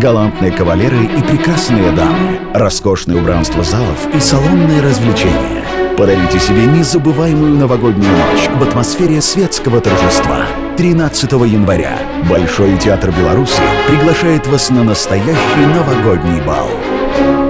галантные кавалеры и прекрасные дамы, роскошное убранство залов и салонные развлечения. Подарите себе незабываемую новогоднюю ночь в атмосфере светского торжества. 13 января Большой театр Беларуси приглашает вас на настоящий новогодний бал.